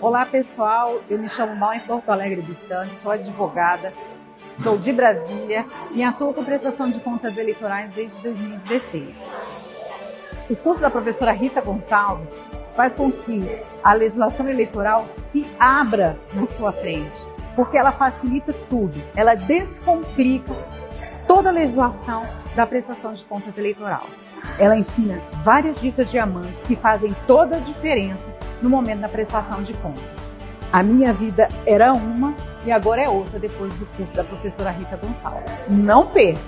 Olá pessoal, eu me chamo Mal em Porto Alegre dos Santos, sou advogada, sou de Brasília e atuo com prestação de contas eleitorais desde 2016. O curso da professora Rita Gonçalves faz com que a legislação eleitoral se abra na sua frente, porque ela facilita tudo, ela descomplica toda a legislação da prestação de contas eleitoral. Ela ensina várias dicas diamantes que fazem toda a diferença no momento da prestação de contas. A minha vida era uma e agora é outra depois do curso da professora Rita Gonçalves. Não perca!